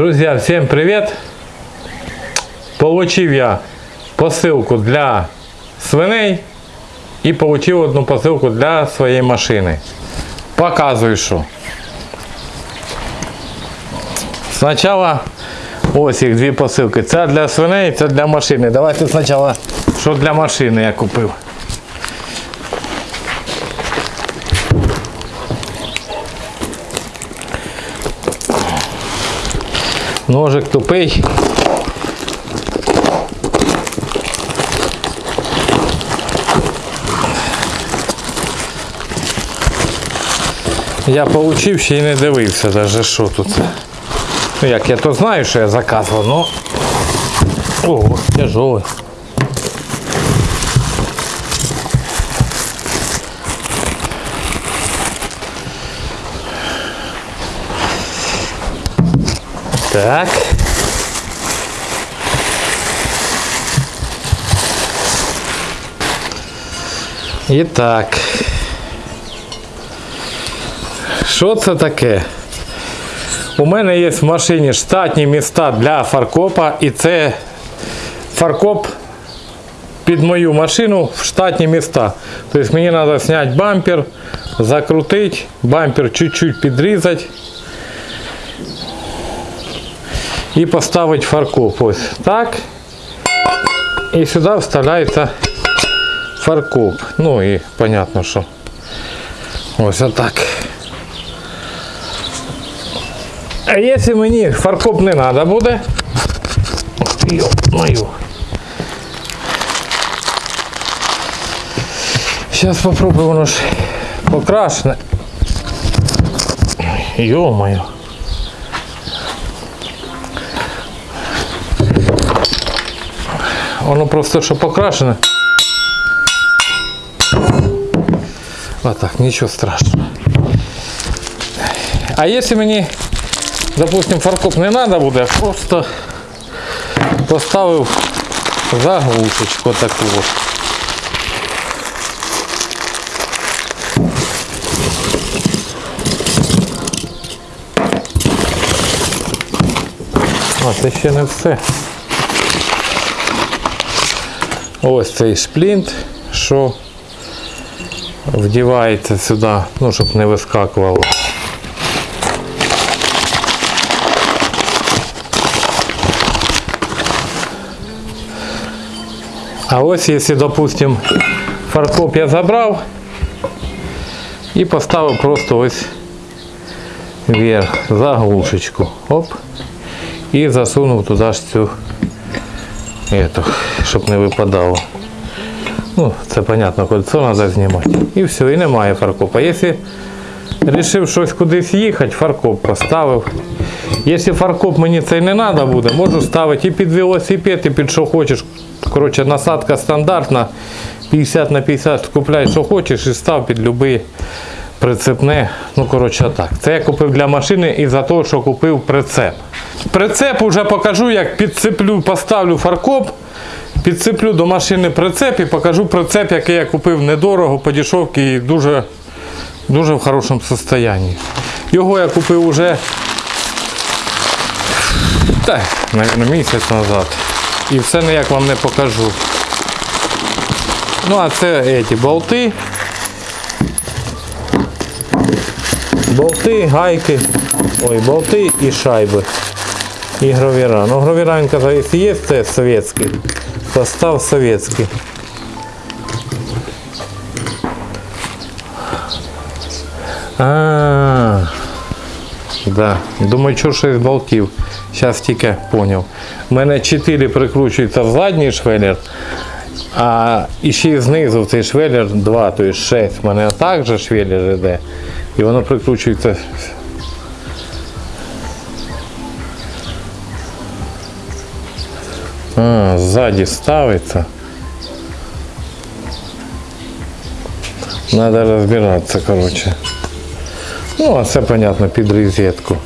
Друзья, всем привет! Получив я посилку для свиней і получив одну посилку для своєї машини. Показую, що. Спочатку ось їх дві посилки. Це для свиней, це для машини. Давайте спочатку, що для машини я купив. Ножик тупий. Я получив ще й не дивився даже що тут. Ну як я то знаю, що я заказував, но... Ого, тяжелый. Так. І так. Що це таке? У мене є в машині штатні міста для фаркопа і це фаркоп під мою машину в штатні міста. Тобто мені треба зняти бампер, закрутити, бампер чуть-чуть підрізати і поставити фаркоп. Ось так. І сюди вставляється фаркоп. Ну і понятно, що ось отак. А якщо мені фаркоп не треба буде, мою. Зараз попробую воно ж покрашене. Воно просто що покрашене. А так, нічого страшного. А якщо мені, допустим, фаркоп не треба буде, просто поставив заглушечку таку. от. А, це ще не все. Ось цей шплінт, що вдівається сюди, ну, щоб не вискакувало. А ось якщо, допустим, фаркоп я забрав і поставив просто ось вверх заглушечку. Оп. І засунув туди ж цю эту, Щоб не випадало. Ну, це понятно, кольцо треба знімати. І все, і немає фаркопа. Якщо вирішив щось кудись їхати, фаркоп поставив. Якщо фаркоп мені цей не треба буде, можу ставити і під велосипед, і під що хочеш. Коротше, насадка стандартна. 50 на 50 купляй, що хочеш, і став під будь-який прицепне. Ну, коротше, так. Це я купив для машини і за те, що купив прицеп. Прицеп вже покажу, як підцеплю, поставлю фаркоп, підцеплю до машини прицеп і покажу прицеп, який я купив недорого, по дешевці і дуже, дуже в хорошому стані. Його я купив уже так, мабуть, місяць назад. І все ніяк вам не покажу. Ну, а це ці болти. Болти, гайки, ой, болти і шайби. І гравіра. Ну, гравіра, він казав, якщо є, це совєтський, то став совєтський. А, да. Думаю, що щось болтів. Зараз тільки зрозумів. У мене 4 прикручуються в задній швелер, а і ще знизу в цей швелер 2, тобто 6. У мене також швелер йде. І воно прикручується. А, ззаді ставиться. Надо розбиратися, коротше. Ну, а це, понятно, під розетку.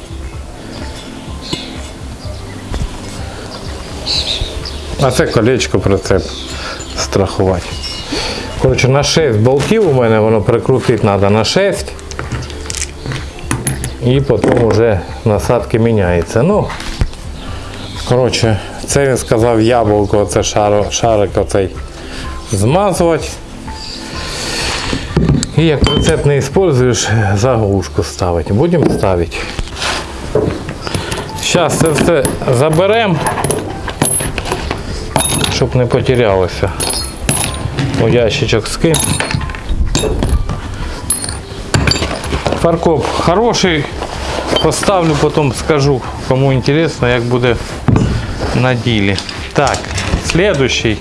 А це колечко прицеп страхувати. Коротше, на 6 болтів у мене воно прикрутити треба на 6. І потім вже насадки міняються. Ну, Коротше, це він сказав яблуко, оце шаро, шарик оцей змазувати. І як рецепт не використовуєш, заглушку ставити. Будемо ставити. Зараз це все заберемо, щоб не потерялося. У ящичок скинь. Фаркоп хороший. Поставлю, потім скажу, кому інтересно, як буде на ділі. Так, следующий.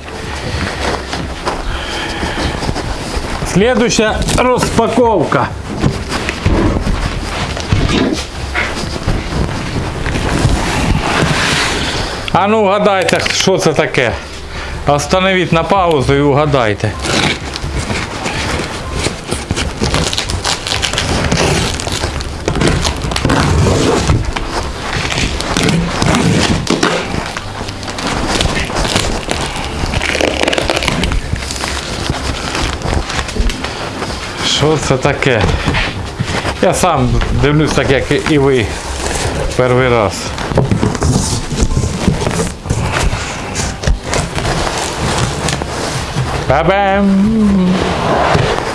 Следующая розпаковка. А ну угадайте, що це таке. Остановіть на паузу і угадайте. Що це таке? Я сам дивлюсь так, як і ви перший раз. Ба-бам!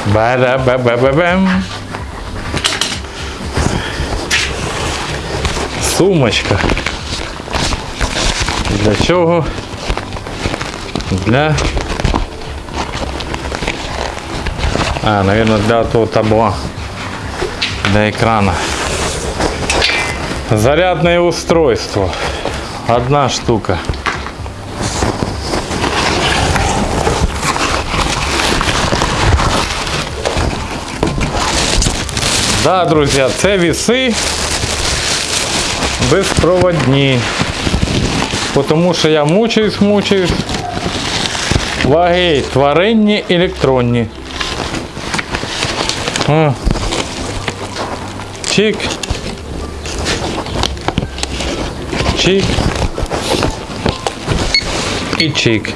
Ба-да-ба-ба-ба-бам! Сумочка. Для чого? Для А, наверное, для того табло, для экрана. Зарядное устройство. Одна штука. Да, друзья, це віси безпроводні. Тому що я мучаюсь, мучаюсь. Ваги тваринні, електронні. О. Чик. Чик. І чик.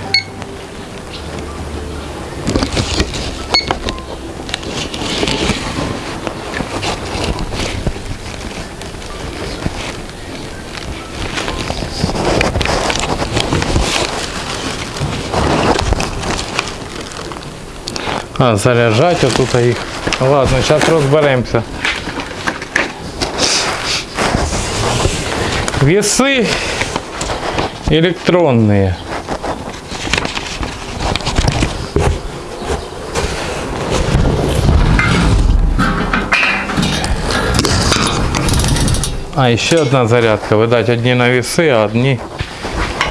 А, заряджать отут їх. Ладно, зараз розберемося. Весы электронные. А, еще одна зарядка. Видать, одни на весы, а одни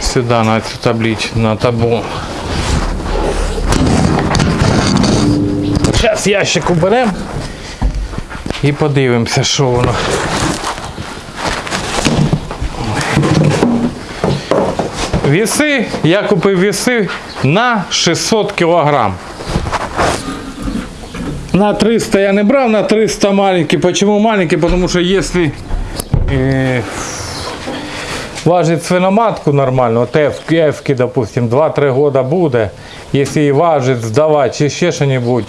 сюда, на эту табличку, на табло. Зараз ящик уберемо і подивимося, що воно. Віси, я купив віси на 600 кг. На 300 я не брав, на 300 маленький. Почему маленький? Потому что если э, важить свиноматку нормально, от F, допустим, 2-3 года буде, якщо її важить, здавати чи ще що-небудь,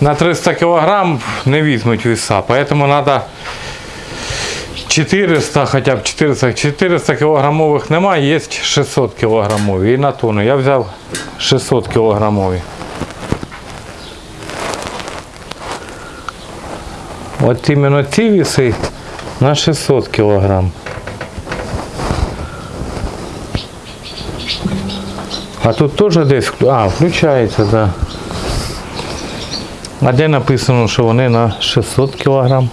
на 300 кг не візьмуть веса. Поэтому надо 400, хоча б 400, 400 кілограмових немає, є 600 кілограмові. І на тонну. Я взяв 600 кілограмові. От іменно ці віси на 600 кілограм. А тут теж десь, а, включається, так. Да. А де написано, що вони на 600 кілограм?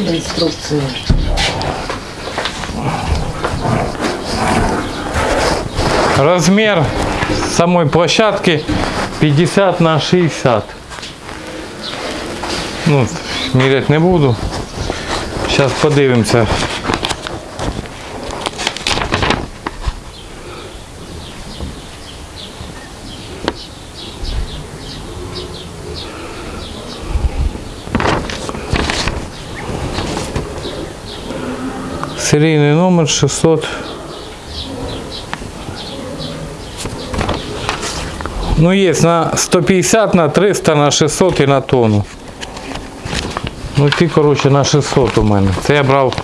Інструкції. Размер самой площадки 50 на 60. Ну, міряти не буду. Зараз подивимося. Серійний номер 600. Ну, есть на 150, на 300, на 600 і на тонну. Ну, ті, коротше, на 600 у мене. Це я брав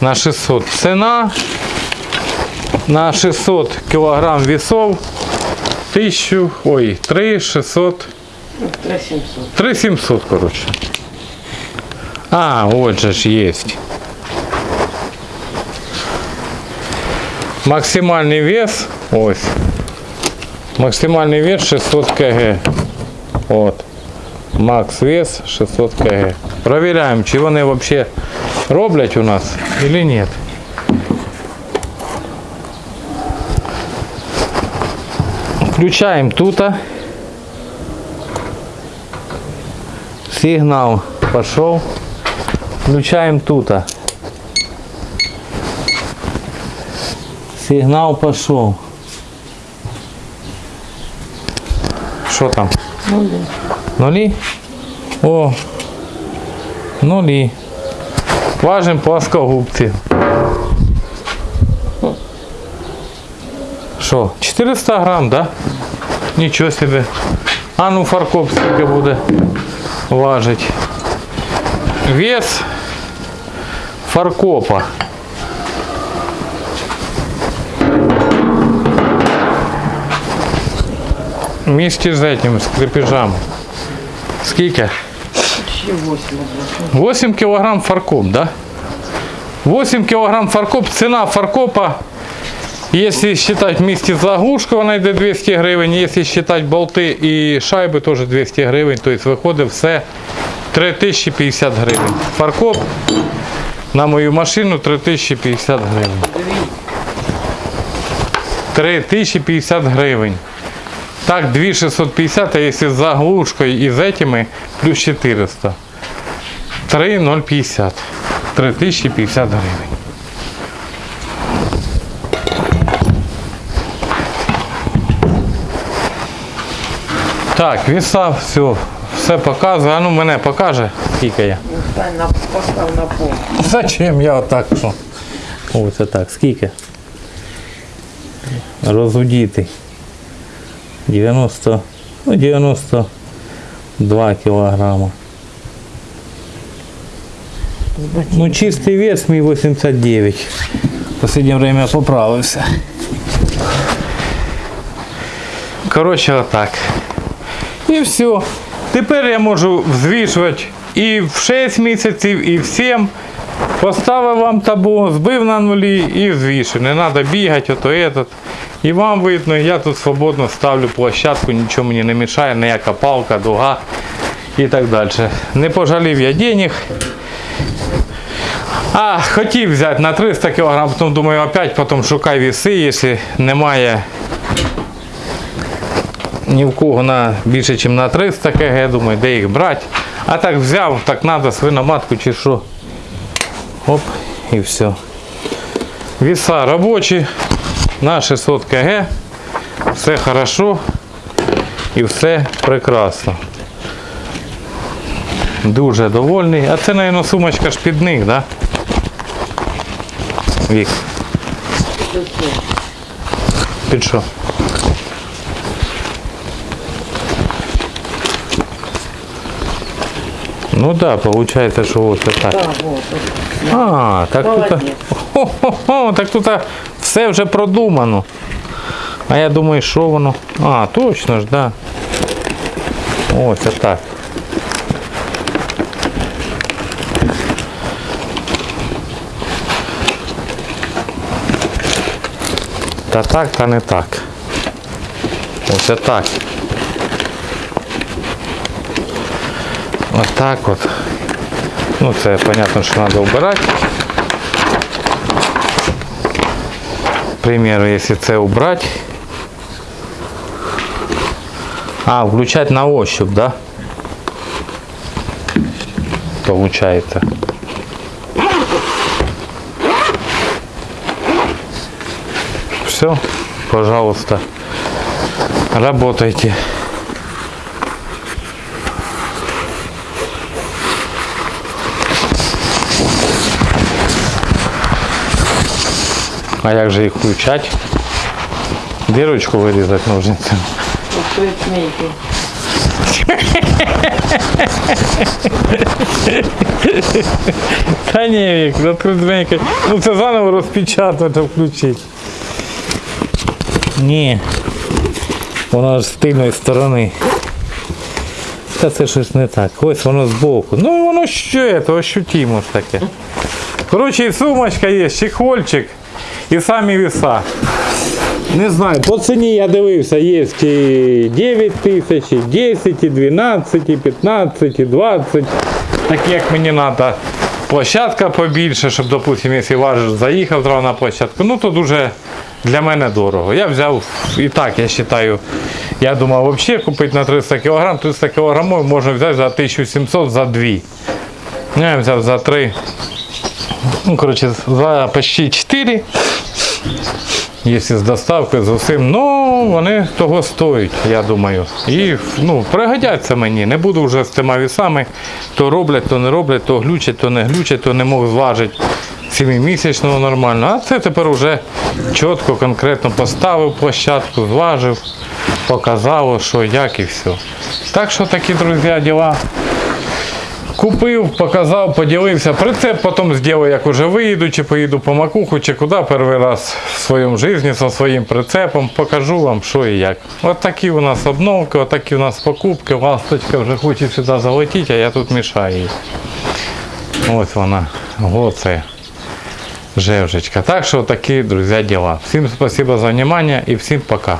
на 600. Ціна на 600 килограмм весов 1000, ой, 3 600, Ну, 3700. 3 700, короче. А, вот же ж есть. Максимальный вес, ось. Максимальный вес 600 кг. Вот. Макс вес 600 кг. Проверяем, чи вони вообще роблять у нас или нет. Включаем тут. Сигнал пошел. Включаем тут. Сигнал пошел. Что там? Ну, да. Нулі? О, нулі. Важим плоскогубці. Що, 400 грам, да? Нічого собі. А ну фаркоп скільки буде важить. Вес фаркопа. Вместе з этим, з крепежами. Скільки? 8 одразу. 8 килограмм фаркоп, да? 8 килограмм фаркоп. Цена фаркопа, если считать вместе с заглушкой, она йде 200 гривень. Если считать болти і шайби, теж 200 гривень. Тобто виходить все 3050 гривень. Фаркоп на мою машину 3050 гривень. 3050 гривень. Так, 2650, а если с заглушкой и с этими, плюс 400. 3050. 3050 гривень. Так, віса, все, все показує. А ну мене покаже, скільки я. Постав на пол. Зачем я отак що? Ось так, скільки? Розудіти. 90, ну 92 кілограма. Ну чистий вес мій 89. В последнее время поправився. Коротше, отак. І все. Тепер я можу взвішувати і в 6 місяців, і в 7. Поставив вам табу, збив на нулі і взвішив. Не треба бігати, ото этот. І вам видно, я тут свободно ставлю площадку, нічого мені не мішає, ніяка палка, дуга і так далі. Не пожалів я денег. А, хотів взяти на 300 кг, потім думаю, опять потім шукай віси, якщо немає ні в кого на більше, ніж на 300 кг, думаю, де їх брати. А так взяв, так треба свиноматку чи що. Оп, і все. Віса робочі на 600 кг. Все хорошо і все прекрасно. Дуже довольний. А це, мабуть, сумочка шпідник, да? Вік. Під що? Ну да, получается, что вот это. Так, вот. А, так тут. Хо-хо-хо, так тут все вже продумано. А я думаю, що воно. А, точно ж, да. Ось так. Та так, та не так. Ось так. Ось так от. Ну це понятно, що треба вбирати. Примеру, если це убрать. А, включать на ощупь, да? Получается. Все, пожалуйста, работайте. А як же їх включати? Дірочку вирізати ножницями. Та ні, Вік, відкрити зменька. Ну це заново розпечатати, включити. Ні. Воно ж з тильної сторони. Та це щось не так. Ось воно збоку. Ну воно що це, ощутимо ж таке. Коротше, і сумочка є, чехольчик і самі віса. Не знаю, по ціні я дивився, є і 9 тисяч, і 10, і 12, і 15, і 20. Так як мені треба площадка побільше, щоб, допустимо, якщо важиш, заїхав зразу на площадку, ну то дуже для мене дорого. Я взяв і так, я вважаю, я думав взагалі купити на 300 кг, 300 кг можна взяти за 1700 за 2. Ну, Я взяв за 3. Ну, коротше, за почти 4. Якщо з доставкою з усім, ну вони того стоять, я думаю. І ну, пригодяться мені. Не буду вже з тими вісами. То роблять, то не роблять, то глючать, то не глючать, то не можу зважити сімимісячного нормально. А це тепер вже чітко, конкретно поставив площадку, зважив, показав, що як і все. Так що такі, друзі, діла. Купив, показав, поділився. Прицеп потім зроблю, як уже виїду, чи поїду по макуху, чи куди перший раз в своєму житті зі своїм прицепом. Покажу вам, що і як. От такі у нас обновки, от такі у нас покупки. Ласточка вже хоче сюди залетіти, а я тут мішаю їй. Ось вона. Оце. Жевжечка. Так що такі, друзі, діла. Всім спасибо за внимание і всім пока.